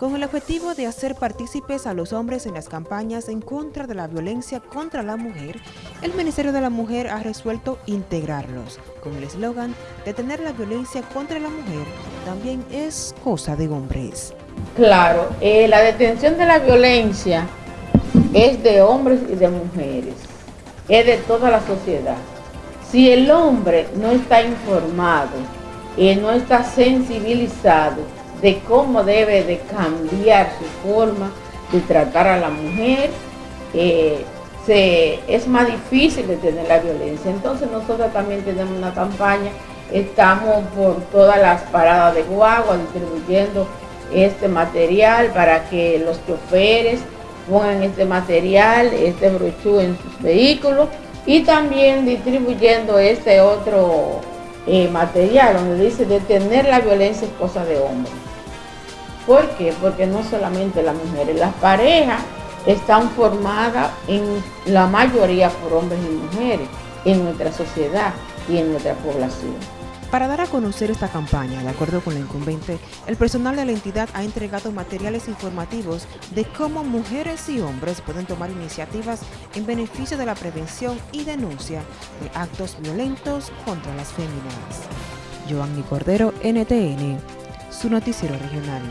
Con el objetivo de hacer partícipes a los hombres en las campañas en contra de la violencia contra la mujer, el Ministerio de la Mujer ha resuelto integrarlos, con el eslogan «Detener la violencia contra la mujer también es cosa de hombres». Claro, eh, la detención de la violencia es de hombres y de mujeres, es de toda la sociedad. Si el hombre no está informado, y no está sensibilizado de cómo debe de cambiar su forma de tratar a la mujer, eh, es más difícil detener la violencia. Entonces nosotros también tenemos una campaña, estamos por todas las paradas de guagua distribuyendo este material para que los choferes pongan este material, este brochú en sus vehículos y también distribuyendo este otro eh, material donde dice detener la violencia es cosa de hombre. ¿Por qué? Porque no solamente las mujeres, las parejas están formadas en la mayoría por hombres y mujeres en nuestra sociedad y en nuestra población. Para dar a conocer esta campaña, de acuerdo con la incumbente, el personal de la entidad ha entregado materiales informativos de cómo mujeres y hombres pueden tomar iniciativas en beneficio de la prevención y denuncia de actos violentos contra las féminas. Joanny Cordero, NTN, su noticiero regional.